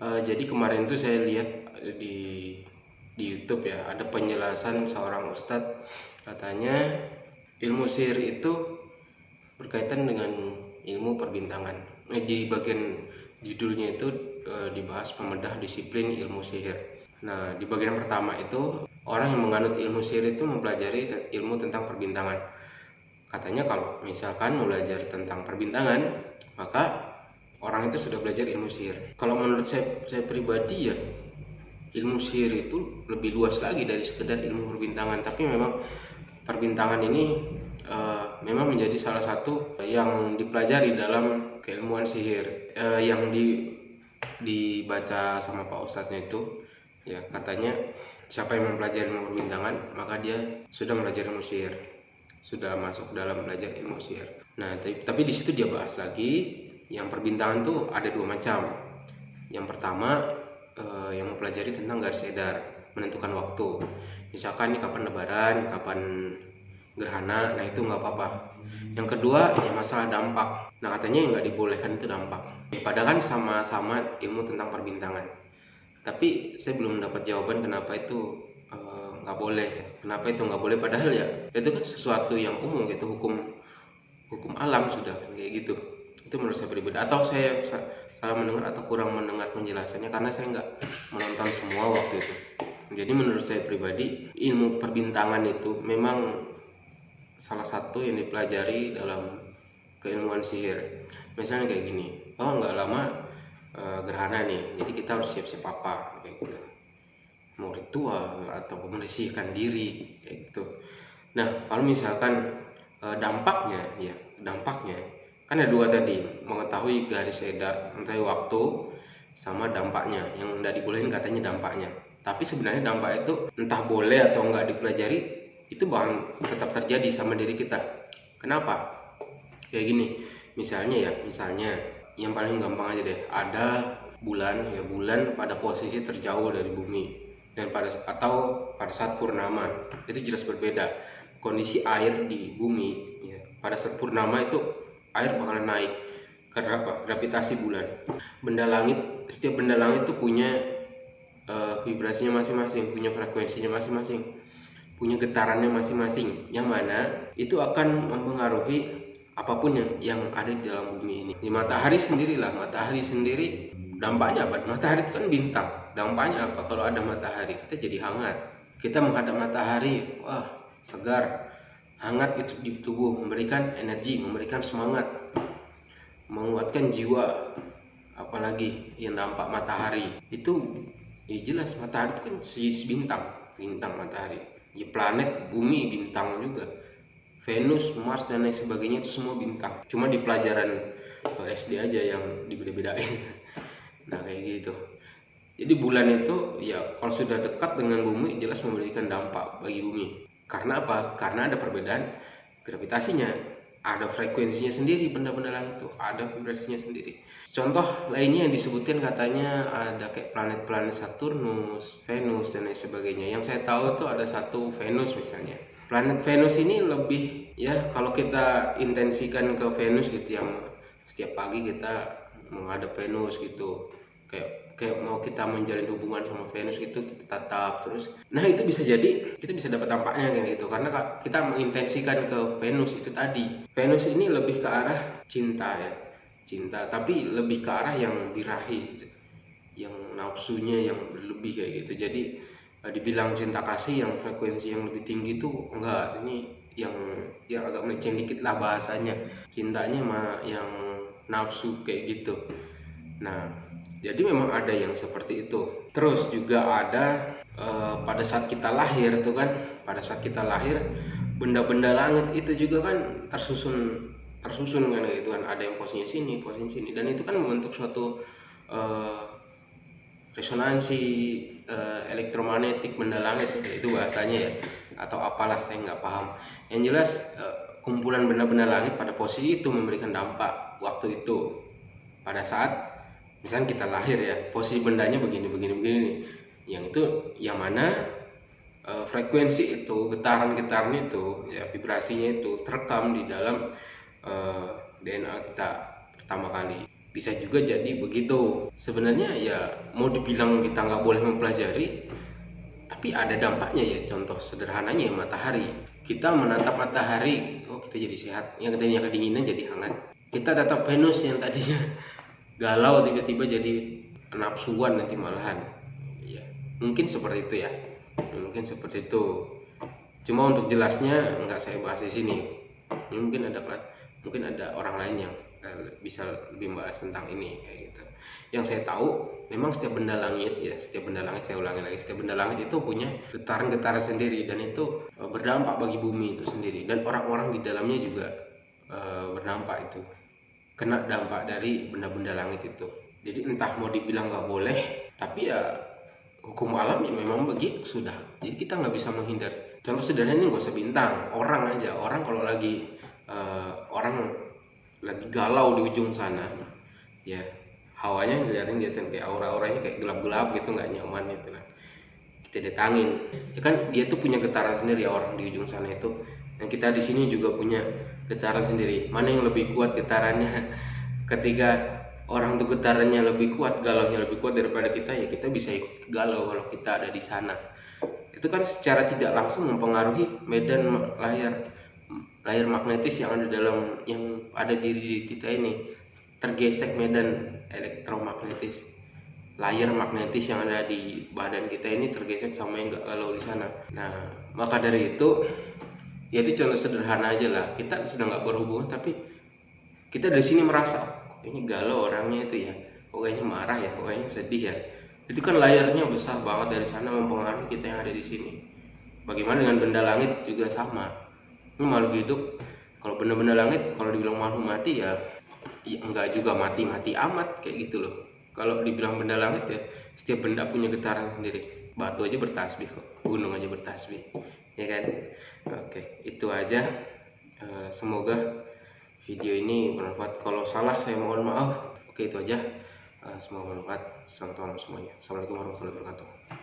Uh, jadi kemarin tuh saya lihat di di YouTube ya ada penjelasan seorang ustadz katanya ilmu sihir itu berkaitan dengan ilmu perbintangan. Nah, di bagian judulnya itu e, dibahas membedah disiplin ilmu sihir. Nah, di bagian pertama itu orang yang menganut ilmu sihir itu mempelajari ilmu tentang perbintangan. Katanya kalau misalkan belajar tentang perbintangan, maka orang itu sudah belajar ilmu sihir. Kalau menurut saya, saya pribadi ya ilmu sihir itu lebih luas lagi dari sekedar ilmu perbintangan. Tapi memang perbintangan ini uh, memang menjadi salah satu yang dipelajari dalam keilmuan sihir uh, yang di dibaca sama Pak Ustadznya itu ya katanya siapa yang mempelajari ilmu perbintangan maka dia sudah belajar ilmu sihir sudah masuk dalam belajar ilmu sihir nah tapi, tapi di situ dia bahas lagi yang perbintangan tuh ada dua macam. Yang pertama uh, yang mempelajari tentang garis edar menentukan waktu. Misalkan ini kapan lebaran kapan gerhana nah itu nggak apa-apa. Yang kedua ya masalah dampak. Nah katanya yang nggak dibolehkan itu dampak. Padahal kan sama-sama ilmu tentang perbintangan. Tapi saya belum dapat jawaban kenapa itu eh, nggak uh, boleh. Kenapa itu nggak boleh? Padahal ya itu kan sesuatu yang umum gitu hukum hukum alam sudah kayak gitu itu menurut saya pribadi. Atau saya salah mendengar atau kurang mendengar penjelasannya karena saya nggak menonton semua waktu itu. Jadi menurut saya pribadi ilmu perbintangan itu memang salah satu yang dipelajari dalam keilmuan sihir. Misalnya kayak gini oh nggak lama e, gerhana nih jadi kita harus siap-siap apa kayak gitu. Mau ritual atau membersihkan diri kayak gitu. Nah kalau misalkan e, dampaknya ya dampaknya kan ada dua tadi mengetahui garis edar mengetahui waktu sama dampaknya. Yang tidak dibolehin katanya dampaknya. Tapi sebenarnya dampak itu entah boleh atau nggak dipelajari itu bakal tetap terjadi sama diri kita. Kenapa? Kayak gini misalnya ya misalnya yang paling gampang aja deh. Ada bulan ya bulan pada posisi terjauh dari bumi. Dan pada atau pada saat purnama itu jelas berbeda. Kondisi air di bumi ya, pada saat purnama itu air bakalan naik karena apa gravitasi bulan. Benda langit setiap benda langit itu punya uh, vibrasinya masing-masing punya frekuensinya masing-masing punya getarannya masing-masing yang mana itu akan mempengaruhi apa pun yang yang ada di dalam bumi ini. Di matahari sendirilah matahari sendiri dampaknya apa? Matahari itu kan bintang dampaknya apa? Kalau ada matahari kita jadi hangat. Kita menghadap matahari wah segar hangat itu di tubuh memberikan energi memberikan semangat menguatkan jiwa apalagi yang dampak matahari. Itu ya jelas matahari itu kan si bintang bintang matahari. Ya planet bumi bintang juga. Venus Mars dan lain sebagainya itu semua bintang. Cuma di pelajaran SD aja yang dibeda-bedain. Nah kayak gitu. Jadi bulan itu ya kalau sudah dekat dengan bumi jelas memberikan dampak bagi bumi karena apa? Karena ada perbedaan gravitasinya. Ada frekuensinya sendiri benda-benda langit itu. Ada vibrasinya sendiri. Contoh lainnya yang disebutkan katanya ada kayak planet-planet Saturnus, Venus dan lain sebagainya. Yang saya tahu tuh ada satu Venus misalnya. Planet Venus ini lebih ya kalau kita intensikan ke Venus gitu yang setiap pagi kita menghadap Venus gitu. Kayak kayak mau kita menjalin hubungan sama Venus gitu kita tatap terus. Nah itu bisa jadi kita bisa dapat dampaknya kayak gitu. Karena kita mengintensikan ke Venus itu tadi. Venus ini lebih ke arah cinta ya cinta. Tapi lebih ke arah yang birahi gitu. yang nafsunya yang berlebih kayak gitu. Jadi uh, dibilang cinta kasih yang frekuensi yang lebih tinggi itu enggak. Ini yang yang agak meleceh dikit lah bahasanya. Cintanya mah yang nafsu kayak gitu. Nah jadi memang ada yang seperti itu. Terus juga ada uh, pada saat kita lahir tuh kan pada saat kita lahir benda-benda langit itu juga kan tersusun tersusun kan gitu kan. Ada yang posisinya sini posisinya sini. Dan itu kan membentuk suatu uh, resonansi uh, elektromagnetik benda langit itu bahasanya ya. Atau apalah saya nggak paham. Yang jelas uh, kumpulan benda-benda langit pada posisi itu memberikan dampak waktu itu. Pada saat misalnya kita lahir ya posisi bendanya begini begini begini nih. Yang itu yang mana uh, frekuensi itu getaran-getaran itu ya vibrasinya itu terekam di dalam eh, DNA kita pertama kali. Bisa juga jadi begitu. Sebenarnya ya mau dibilang kita nggak boleh mempelajari tapi ada dampaknya ya. Contoh sederhananya ya matahari. Kita menatap matahari oh kita jadi sehat. Yang tadinya kedinginan jadi hangat. Kita tatap Venus yang tadinya galau tiba-tiba jadi nafsuan nanti malahan. Ya mungkin seperti itu ya. Mungkin seperti itu. Cuma untuk jelasnya nggak saya bahas di sini. Mungkin ada mungkin ada orang lain yang bisa lebih membahas tentang ini kayak gitu. Yang saya tahu memang setiap benda langit ya setiap benda langit saya ulangi lagi setiap benda langit itu punya getaran-getaran sendiri dan itu e, berdampak bagi bumi itu sendiri. Dan orang-orang di dalamnya juga e, berdampak itu kena dampak dari benda-benda langit itu. Jadi entah mau dibilang nggak boleh tapi ya hukum alam ya memang begitu sudah. Jadi kita nggak bisa menghindar. Contoh sederhana ini gak usah bintang orang aja. Orang kalau lagi uh, orang lagi galau di ujung sana ya hawanya ngeliatin ngeliatin kayak aura-auranya kayak gelap-gelap gitu nggak nyaman gitu kan. Kita datangin. Ya kan dia tuh punya getaran sendiri ya orang di ujung sana itu. Dan kita di sini juga punya getaran sendiri. Mana yang lebih kuat getarannya? Ketika orang tuh getarannya lebih kuat galaunya lebih kuat daripada kita ya kita bisa ikut galau kalau kita ada di sana. Itu kan secara tidak langsung mempengaruhi medan layar layar magnetis yang ada dalam yang ada di diri kita ini. Tergesek medan elektromagnetis layar magnetis yang ada di badan kita ini tergesek sama yang kalau di sana. Nah maka dari itu ya itu contoh sederhana aja lah. Kita sedang nggak berhubungan tapi kita dari sini merasa oh, ini galau orangnya itu ya. Kok kayaknya marah ya kok kayaknya sedih ya. Itu kan layarnya besar banget dari sana mempengaruhi kita yang ada di sini. Bagaimana dengan benda langit juga sama. Ini makhluk hidup kalau benda-benda langit kalau dibilang makhluk mati ya, ya enggak juga mati-mati amat kayak gitu loh. Kalau dibilang benda langit ya setiap benda punya getaran sendiri. Batu aja bertasbih kok gunung aja bertasbih ya kan itu aja. Eh, semoga video ini bermanfaat. Kalau salah saya mohon maaf. Oke itu aja. Eh, semoga bermanfaat. Malam semuanya. Assalamualaikum warahmatullahi wabarakatuh